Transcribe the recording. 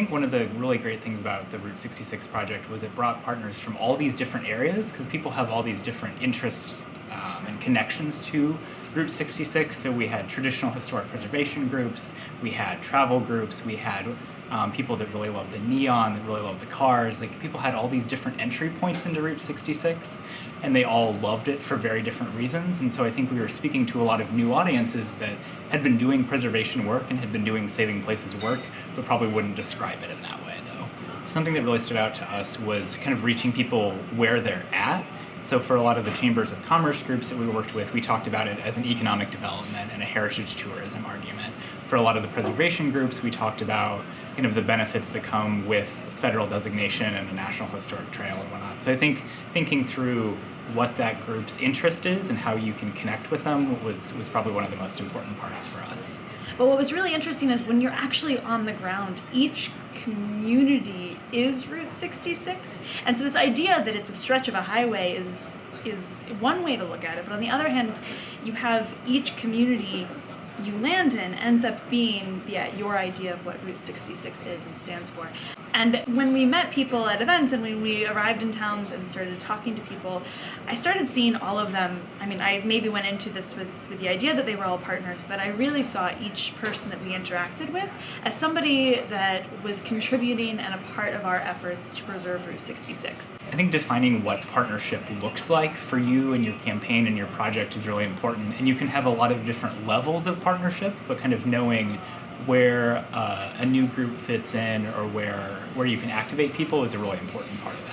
think one of the really great things about the Route 66 project was it brought partners from all these different areas because people have all these different interests um, and connections to Route 66. So we had traditional historic preservation groups, we had travel groups, we had um, people that really love the neon, that really love the cars. Like people had all these different entry points into Route 66, and they all loved it for very different reasons. And so I think we were speaking to a lot of new audiences that had been doing preservation work and had been doing saving places work, but probably wouldn't describe it in that way though. Something that really stood out to us was kind of reaching people where they're at so for a lot of the chambers of commerce groups that we worked with, we talked about it as an economic development and a heritage tourism argument. For a lot of the preservation groups, we talked about kind of the benefits that come with federal designation and a national historic trail and whatnot. So I think thinking through what that group's interest is and how you can connect with them was, was probably one of the most important parts for us. But what was really interesting is when you're actually on the ground, each community is Route 66. And so this idea that it's a stretch of a highway is is one way to look at it. But on the other hand, you have each community you land in ends up being yeah, your idea of what Route 66 is and stands for. And when we met people at events and when we arrived in towns and started talking to people, I started seeing all of them. I mean, I maybe went into this with, with the idea that they were all partners, but I really saw each person that we interacted with as somebody that was contributing and a part of our efforts to preserve Route 66. I think defining what partnership looks like for you and your campaign and your project is really important. And you can have a lot of different levels of partnership, but kind of knowing where uh, a new group fits in or where where you can activate people is a really important part of that.